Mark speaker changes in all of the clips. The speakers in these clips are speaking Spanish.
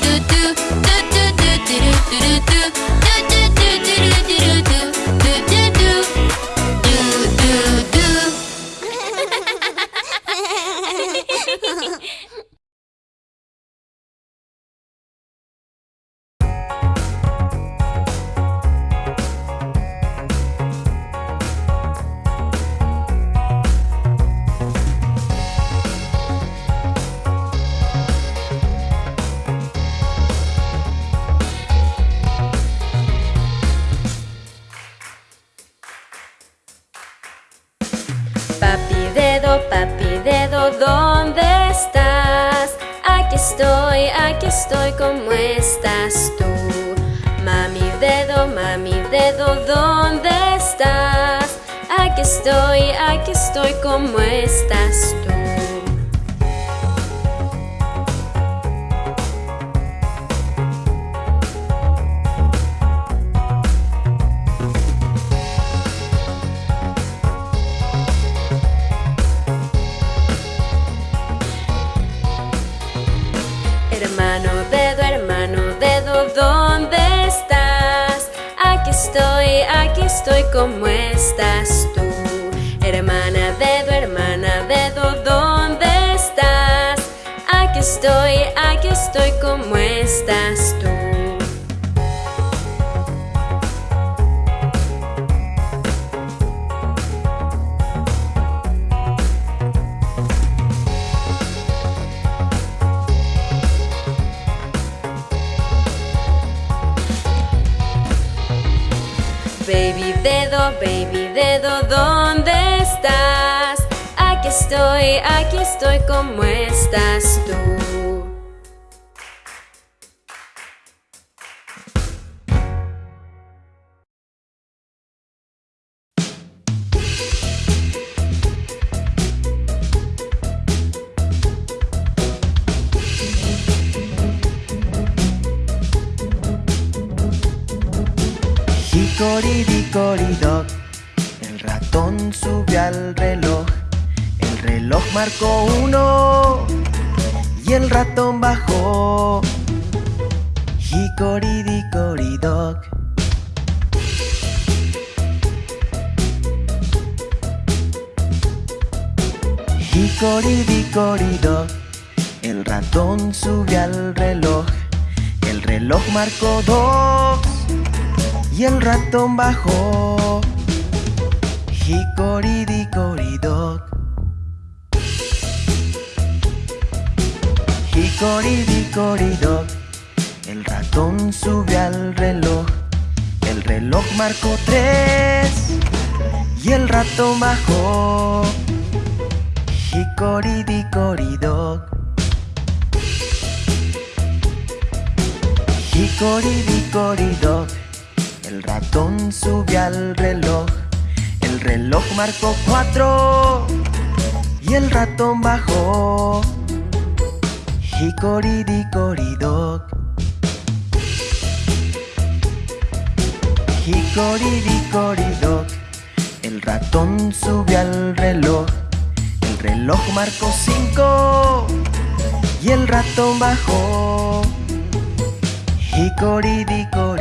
Speaker 1: do do do. como estás tú. Hermano, dedo, hermano, dedo, ¿dónde estás? Aquí estoy, aquí estoy, ¿cómo estás tú? Hermana, baby dedo, ¿dónde estás? Aquí estoy, aquí estoy, ¿cómo estás tú?
Speaker 2: Ticoridicoridoc El ratón subió al reloj. El reloj marcó uno. Y el ratón bajó. Hicoridicoridoc Hicoridicoridoc El ratón subió al reloj. El reloj marcó dos. Y el ratón bajó. Hicoridicoridoc Hicoridicoridoc El ratón sube al reloj. El reloj marcó tres Y el ratón bajó. Hicoridicoridoc Hicoridicoridoc el ratón subió al reloj. El reloj marcó cuatro. Y el ratón bajó. Hicoridicoridoc Hicoridicoridoc El ratón subió al reloj. El reloj marcó cinco. Y el ratón bajó. Hicoridicoridoc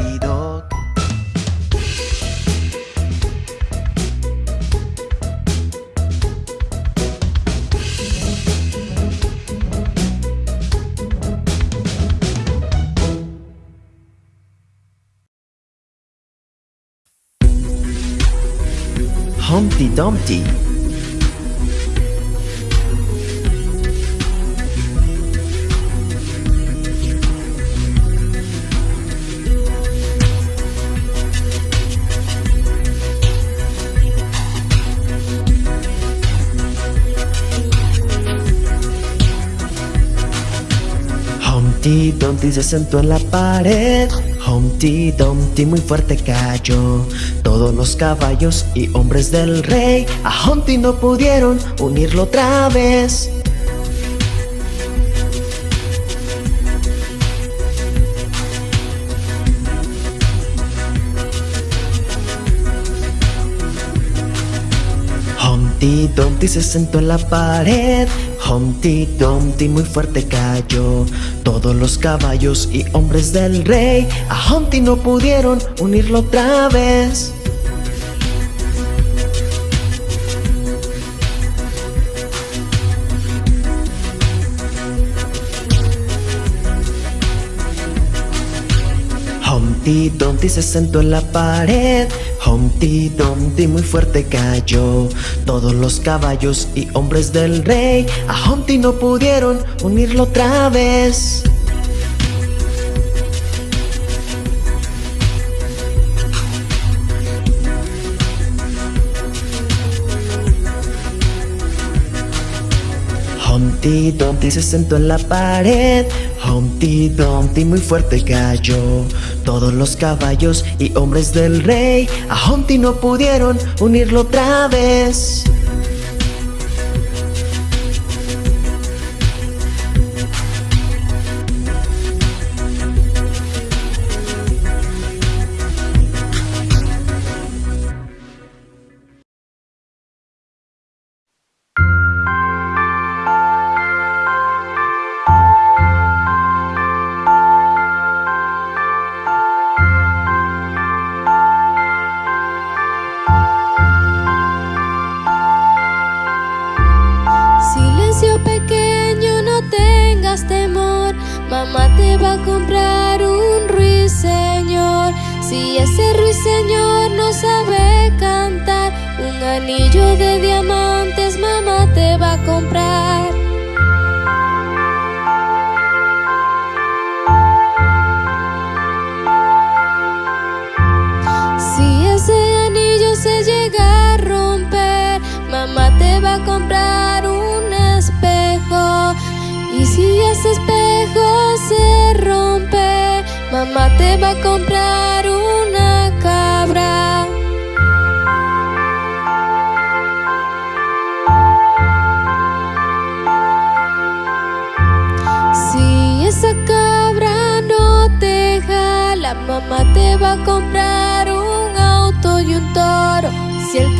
Speaker 2: Humpty Dumpty. Se sentó en la pared. Humpty Dumpty muy fuerte cayó. Todos los caballos y hombres del rey a Humpty no pudieron unirlo otra vez. Humpty Dumpty se sentó en la pared. Humpty Dumpty muy fuerte cayó. Todos los caballos y hombres del rey a Humpty no pudieron unirlo otra vez. Humpty Dumpty se sentó en la pared. Humpty Dumpty muy fuerte cayó. Todos los caballos y hombres del rey a Humpty no pudieron unirlo otra vez. Humpty Dumpty se sentó en la pared. Humpty Dumpty muy fuerte cayó. Todos los caballos y hombres del rey a Humpty no pudieron unirlo otra vez.
Speaker 3: Mamá te va a comprar un ruiseñor. Si ese ruiseñor no sabe cantar, un anillo de diamantes mamá te va a comprar. Mamá te va a comprar una cabra. Si esa cabra no te jala, mamá te va a comprar un auto y un toro. Si el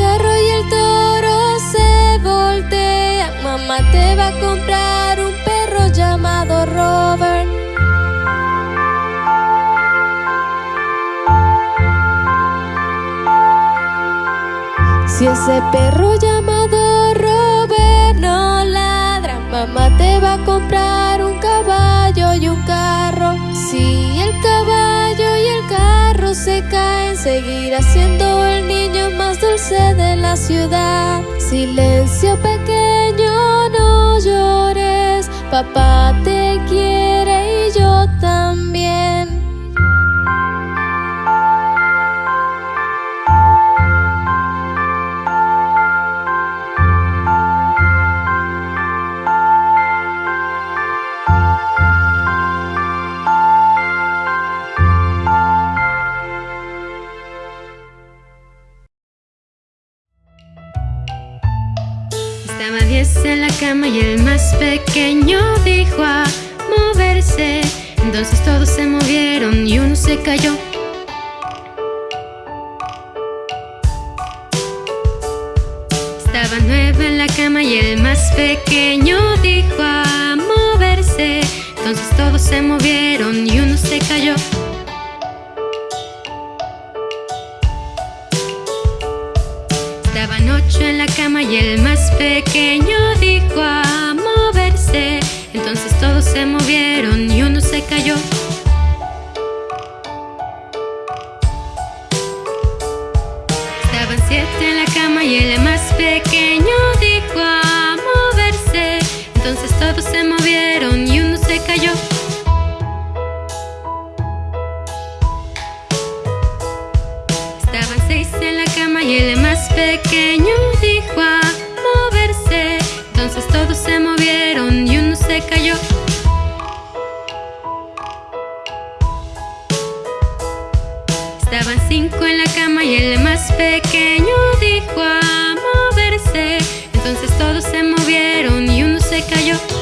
Speaker 3: Si ese perro llamado Robert no ladra, mamá te va a comprar un caballo y un carro. Si el caballo y el carro se caen, seguirá siendo el niño más dulce de la ciudad. Silencio pequeño, no llores, papá te quiere y yo también.
Speaker 4: todos se movieron y uno se cayó. Estaba nueve en la cama y el más pequeño dijo a moverse. Entonces todos se movieron y uno se cayó. Estaban ocho en la cama y el más pequeño cayó. en la cama y el más pequeño dijo a moverse. Entonces todos se movieron y uno se cayó.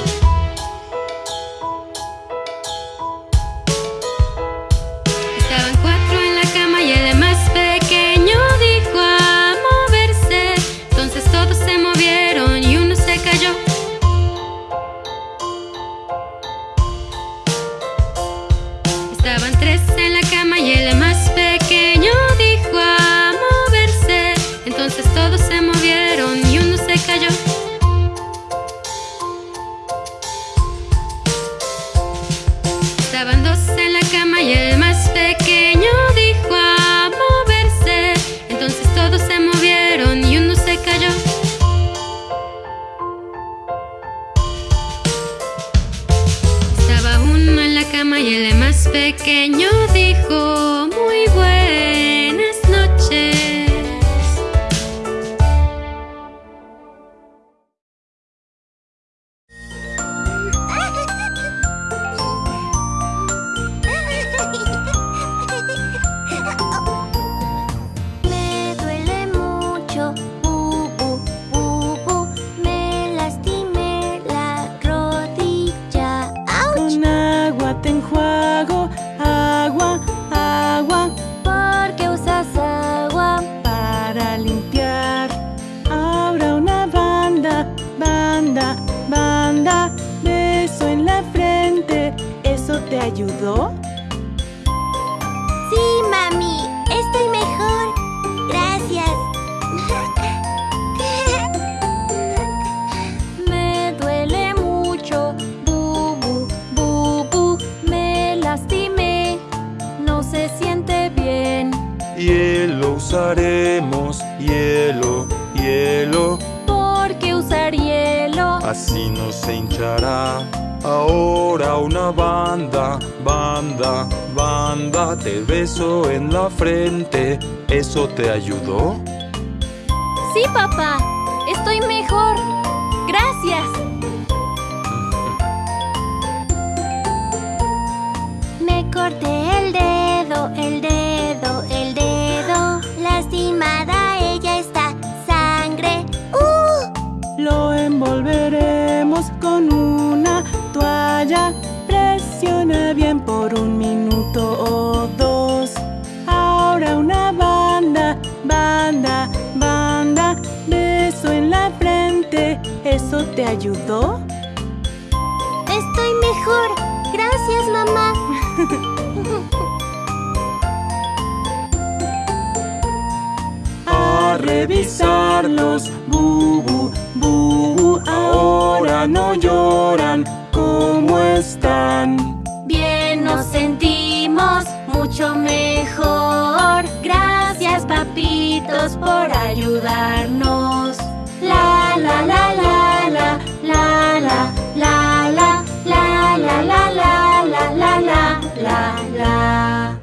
Speaker 5: ahora una banda, banda, banda. Te
Speaker 6: beso en la frente, ¿eso te ayudó?
Speaker 7: Sí, papá, estoy mejor. Gracias.
Speaker 5: eso te ayudó?
Speaker 7: ¡Estoy mejor! ¡Gracias, mamá!
Speaker 6: A revisarlos, bubu, bubu, ahora no lloran, ¿cómo están?
Speaker 7: Bien nos sentimos, mucho mejor. Gracias, papitos, por ayudarnos. la, la.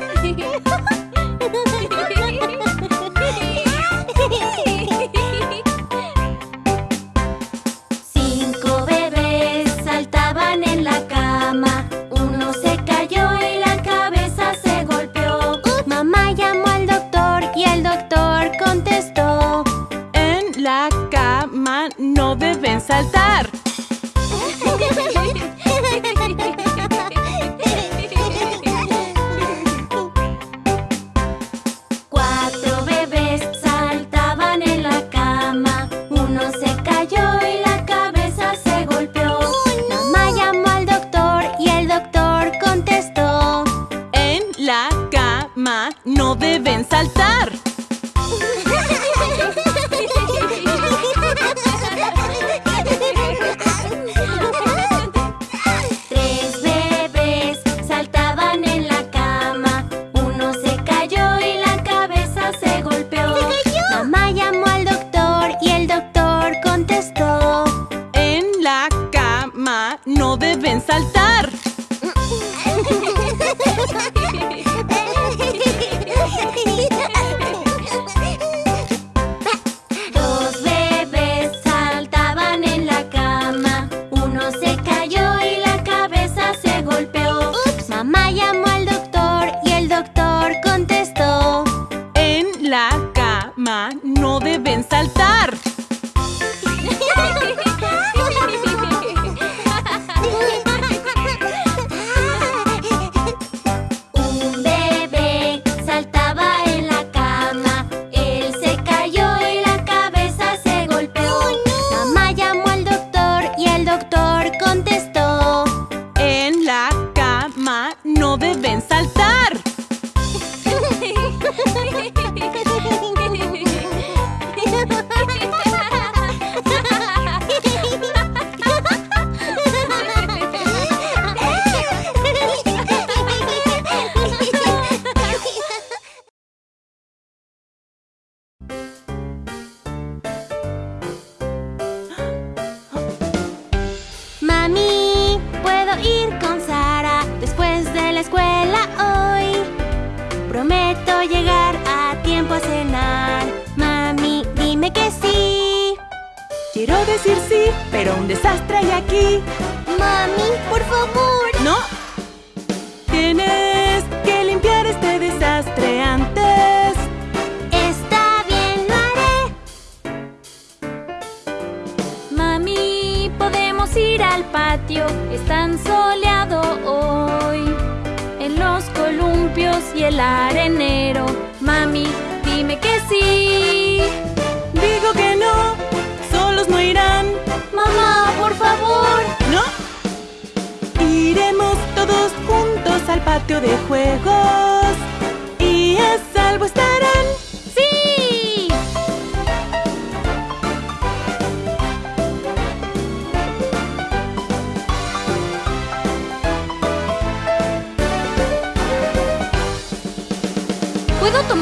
Speaker 7: Cuatro bebés saltaban en la cama. Uno se el arenero. Mami, dime que sí.
Speaker 6: Digo que no, solos no irán.
Speaker 7: Mamá, por favor.
Speaker 6: No. Iremos todos juntos al patio de juegos.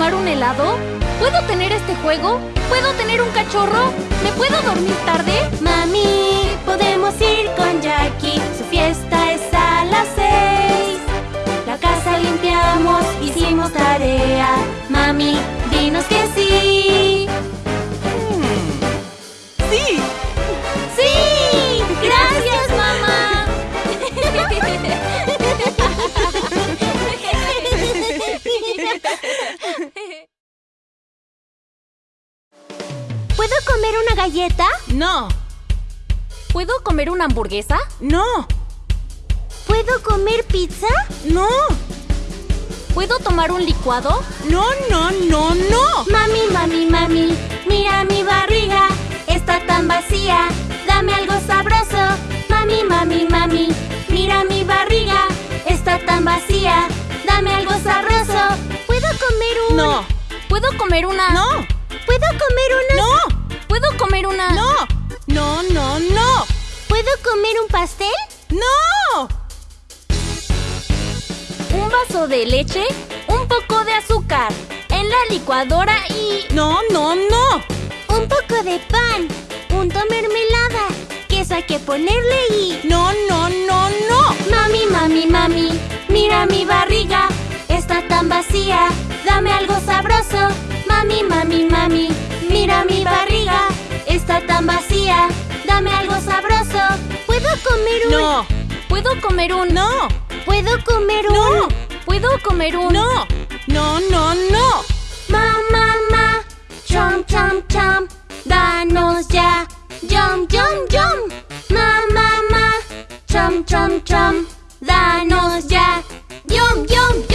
Speaker 7: Tomar un helado? ¿Puedo tener este juego? ¿Puedo tener un cachorro? ¿Me puedo dormir tarde? Mami, podemos ir con Jackie. Su fiesta es a las seis. La casa limpiamos, hicimos tarea. Mami, dinos que sí.
Speaker 6: No.
Speaker 7: ¿Puedo comer una hamburguesa?
Speaker 6: No.
Speaker 7: ¿Puedo comer pizza?
Speaker 6: No.
Speaker 7: ¿Puedo tomar un licuado?
Speaker 6: No, no, no, no.
Speaker 7: Mami, mami, mami, mira mi barriga, está tan vacía, dame algo sabroso. Mami, mami, mami, mira mi barriga, está tan vacía, dame algo sabroso. ¿Puedo comer un...?
Speaker 6: No.
Speaker 7: ¿Puedo comer una...?
Speaker 6: No.
Speaker 7: ¿Puedo comer una...?
Speaker 6: No.
Speaker 7: ¿Puedo comer una...?
Speaker 6: No. No, no, no.
Speaker 7: ¿Puedo comer un pastel?
Speaker 6: No.
Speaker 7: Un vaso de leche, un poco de azúcar, en la licuadora y...
Speaker 6: No, no, no.
Speaker 7: Un poco de pan, punto mermelada, queso hay que ponerle y...
Speaker 6: No, no, no, no.
Speaker 7: Mami, mami, mami, mira mi barriga, está tan vacía, dame algo sabroso. Mami, mami, mami, mira mi barriga, está tan vacía, dame algo sabroso. ¿Puedo comer un...?
Speaker 6: No.
Speaker 7: ¿Puedo comer un...?
Speaker 6: No.
Speaker 7: ¿Puedo comer un...?
Speaker 6: No.
Speaker 7: ¿Puedo comer un...?
Speaker 6: No. No, no, no.
Speaker 7: Ma, ma, ma, chom, chom, chom, danos ya Yum, yum, yum. Ma, ma, ma. Chom, chom, chom. Danos ya. Yum, yum,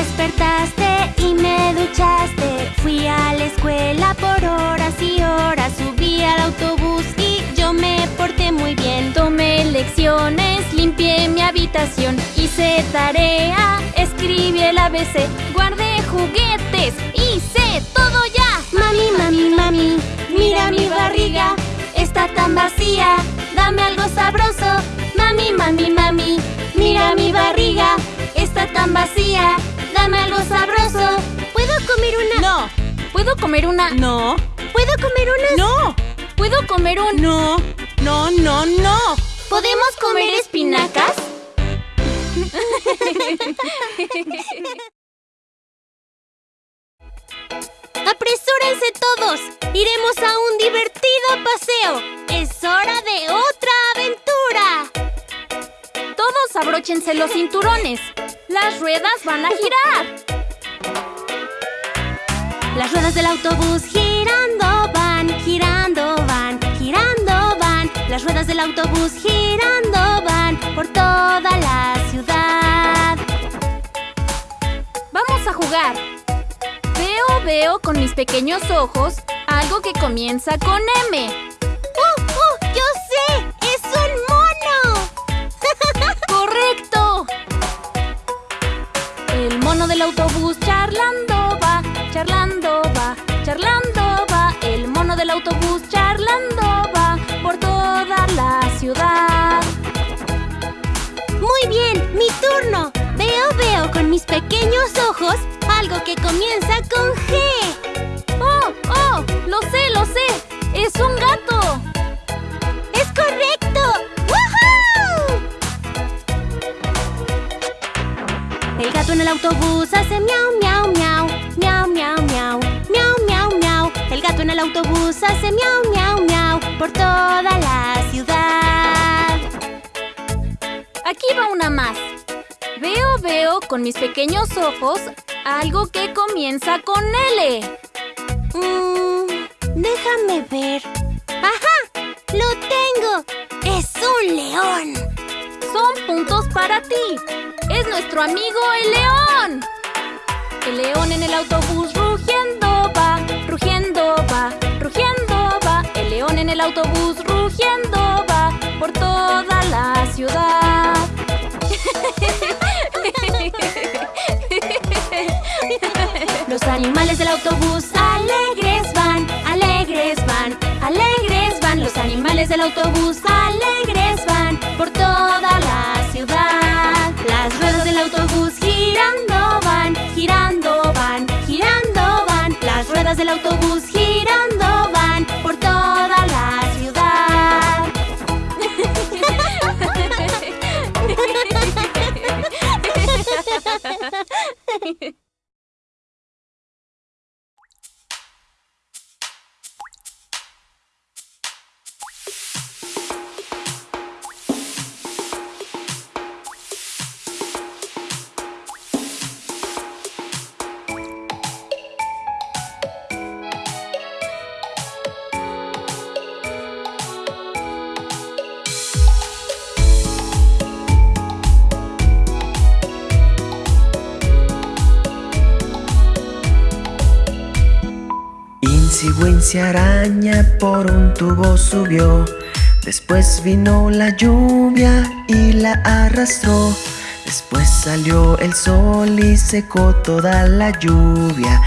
Speaker 7: despertaste y me duchaste. Fui a la escuela por horas y horas. Subí al autobús y yo me porté muy bien. Tomé lecciones, limpié mi habitación. Hice tarea, escribí el ABC. Guardé juguetes, hice todo ya. Mami, mami, mami, mira mi barriga. Está tan vacía, dame algo sabroso. Mami, mami, mami, mira mi barriga. Está tan vacía, algo sabroso. ¿Puedo comer una?
Speaker 6: No,
Speaker 7: ¿Puedo comer una?
Speaker 6: no,
Speaker 7: ¿Puedo comer una?
Speaker 6: no,
Speaker 7: ¿Puedo comer un?
Speaker 6: no, no, no, no.
Speaker 7: ¿Podemos comer espinacas? ¡Apresúrense todos! ¡Iremos a un divertido paseo! ¡Es hora de otra aventura! Todos abróchense los cinturones. Las ruedas van a girar. Las ruedas del autobús girando van, girando van, girando van. Las ruedas del autobús girando van por toda la ciudad. Vamos a jugar. Veo, veo con mis pequeños ojos algo que comienza con M. ¡Oh, oh! ¡Yo sé! ¡Es un mono! ¡Correcto! El mono del autobús charlando va, charlando va, charlando va. El mono del autobús charlando va por toda la ciudad. Muy bien, mi turno. Veo, veo con mis pequeños ojos algo que comienza con G. ¡Oh, oh! Lo sé, lo sé. Es un gato. Gato en el autobús hace miau, miau, miau, miau, miau, miau, miau, miau, miau. El gato en el autobús hace miau, miau, miau por toda la ciudad. Aquí va una más. Veo, veo con mis pequeños ojos algo que comienza con L. Mm, déjame ver. ¡Ajá! ¡Lo tengo! ¡Es un león! Son puntos para ti. Es nuestro amigo el león. El león en el autobús rugiendo va, rugiendo va, rugiendo va. El león en el autobús rugiendo va por toda la ciudad. Los animales del autobús alegres van, alegres van, alegres van. Los animales del autobús alegres
Speaker 2: Wincy araña por un tubo subió. Después vino la lluvia y la arrastró. Después salió el sol y secó toda la lluvia.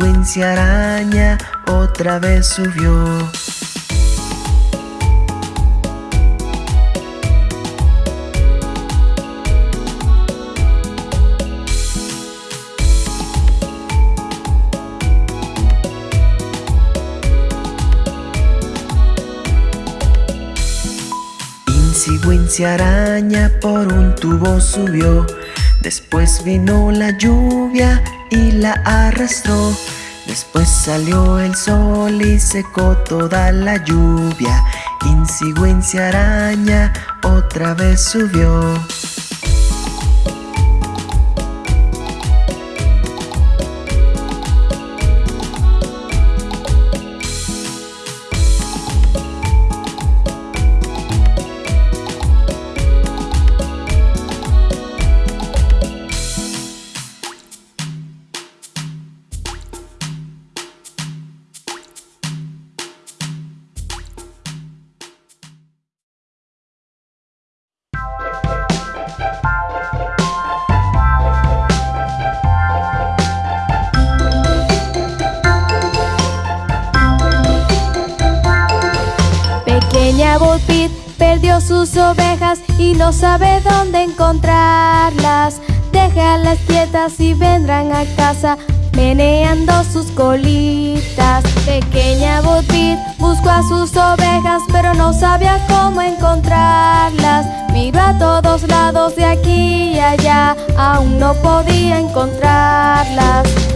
Speaker 2: Wincy araña otra vez subió Wincy araña por un tubo subió. Después vino la lluvia y la arrastró. Después salió el sol y secó toda la lluvia. Wincy araña otra vez subió
Speaker 1: sabe dónde encontrarlas. Déjalas quietas y vendrán a casa meneando sus colitas. Pequeña Botit buscó a sus ovejas, pero no sabía cómo encontrarlas. Miró a todos lados de aquí y allá, aún no podía encontrarlas.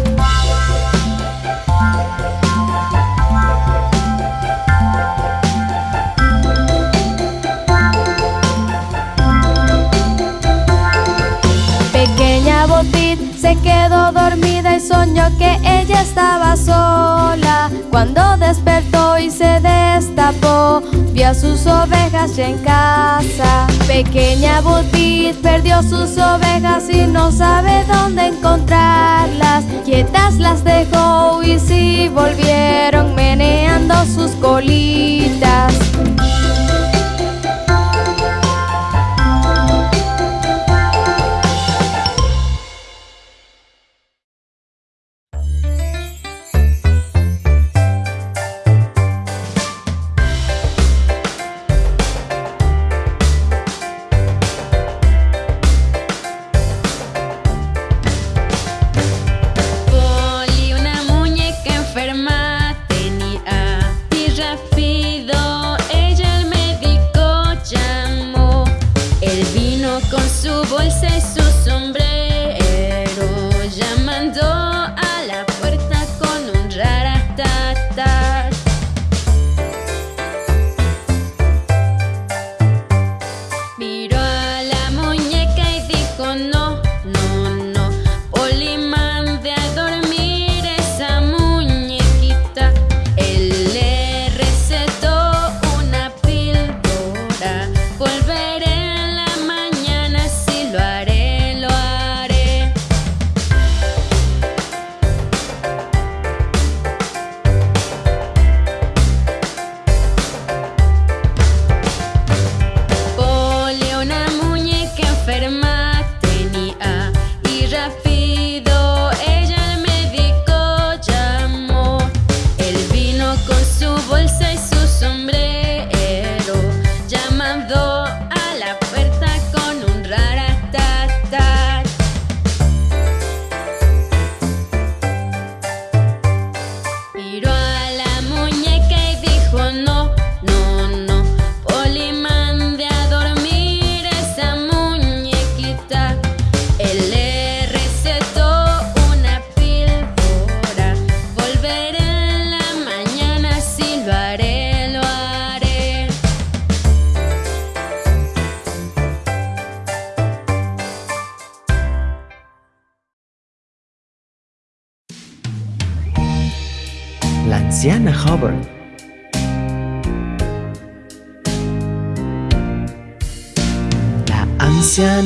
Speaker 1: Se quedó dormida y soñó que ella estaba sola. Cuando despertó y se destapó, vio a sus ovejas ya en casa. Pequeña Butit perdió sus ovejas y no sabe dónde encontrarlas. Quietas las dejó y sí volvieron meneando sus colitas.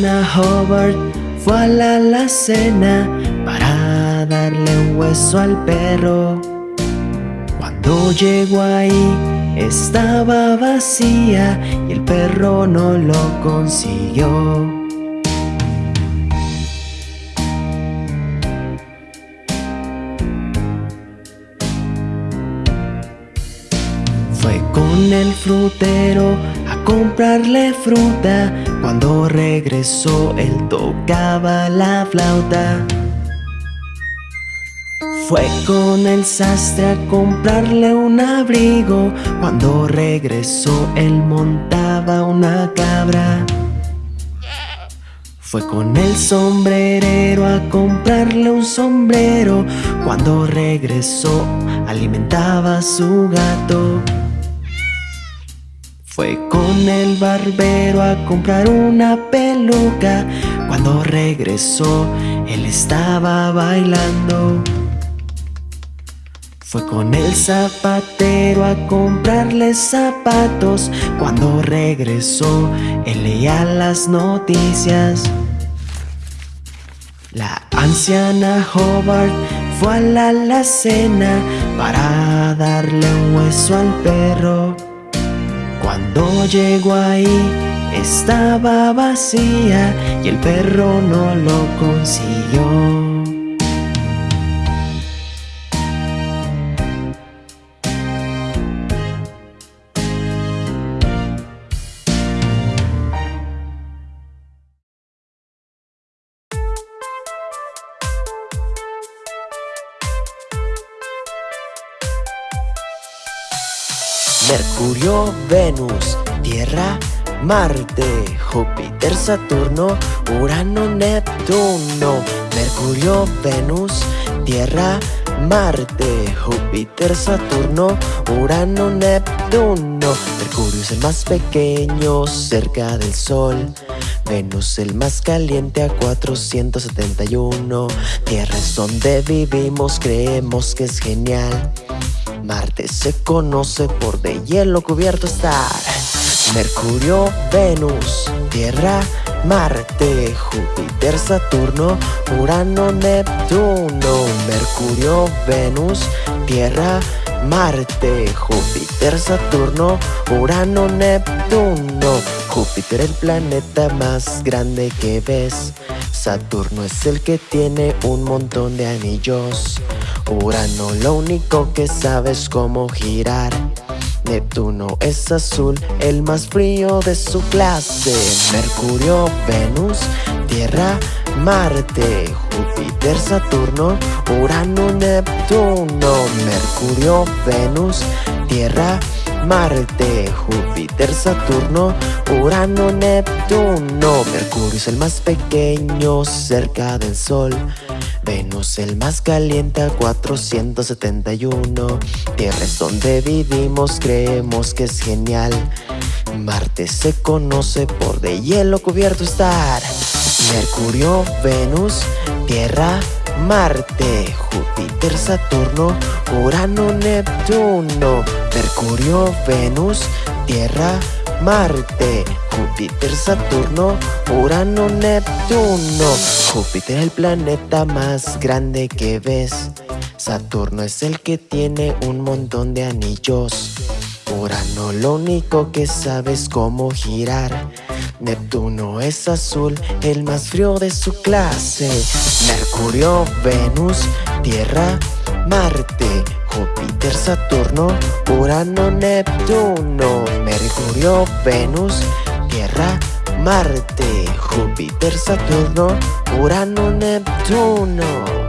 Speaker 2: Anciana Hubbard fue a la alacena para darle un hueso al perro. Cuando llegó ahí estaba vacía y el perro no lo consiguió. Fue con el frutero a comprarle fruta. Cuando regresó, él tocaba la flauta. Fue con el sastre a comprarle un abrigo. Cuando regresó, él montaba una cabra. Fue con el sombrerero a comprarle un sombrero. Cuando regresó, alimentaba a su gato. Fue con el barbero a comprar una peluca. Cuando regresó, él estaba bailando. Fue con el zapatero a comprarle zapatos. Cuando regresó, él leía las noticias. La anciana Hobart fue a la alacena para darle un hueso al perro. Cuando llegó ahí estaba vacía y el perro no lo consiguió. Venus, Tierra, Marte, Júpiter, Saturno, Urano, Neptuno. Mercurio, Venus, Tierra, Marte, Júpiter, Saturno, Urano, Neptuno. Mercurio es el más pequeño cerca del Sol. Venus el más caliente a 471. Tierra es donde vivimos, creemos que es genial. Marte se conoce por de hielo cubierto estar. Mercurio, Venus, Tierra, Marte, Júpiter, Saturno, Urano, Neptuno. Mercurio, Venus, Tierra, Marte, Júpiter, Saturno, Urano, Neptuno. Júpiter el planeta más grande que ves. Saturno es el que tiene un montón de anillos. Urano lo único que sabes cómo girar. Neptuno es azul, el más frío de su clase. Mercurio, Venus, Tierra, Marte, Júpiter, Saturno, Urano, Neptuno. Mercurio, Venus, Tierra, Marte, Júpiter, Saturno, Urano, Neptuno. Mercurio es el más pequeño cerca del Sol. Venus el más caliente a 471 Tierra es donde vivimos, creemos que es genial. Marte se conoce por de hielo cubierto estar. Mercurio, Venus, Tierra, Marte, Júpiter, Saturno, Urano, Neptuno. Mercurio, Venus, Tierra, Marte, Júpiter, Saturno, Urano, Neptuno. Júpiter el planeta más grande que ves. Saturno es el que tiene un montón de anillos. Urano lo único que sabes cómo girar. Neptuno es azul, el más frío de su clase. Mercurio, Venus, Tierra, Marte, Júpiter, Saturno, Urano, Neptuno, Mercurio, Venus, Tierra, Marte, Júpiter, Saturno, Urano, Neptuno.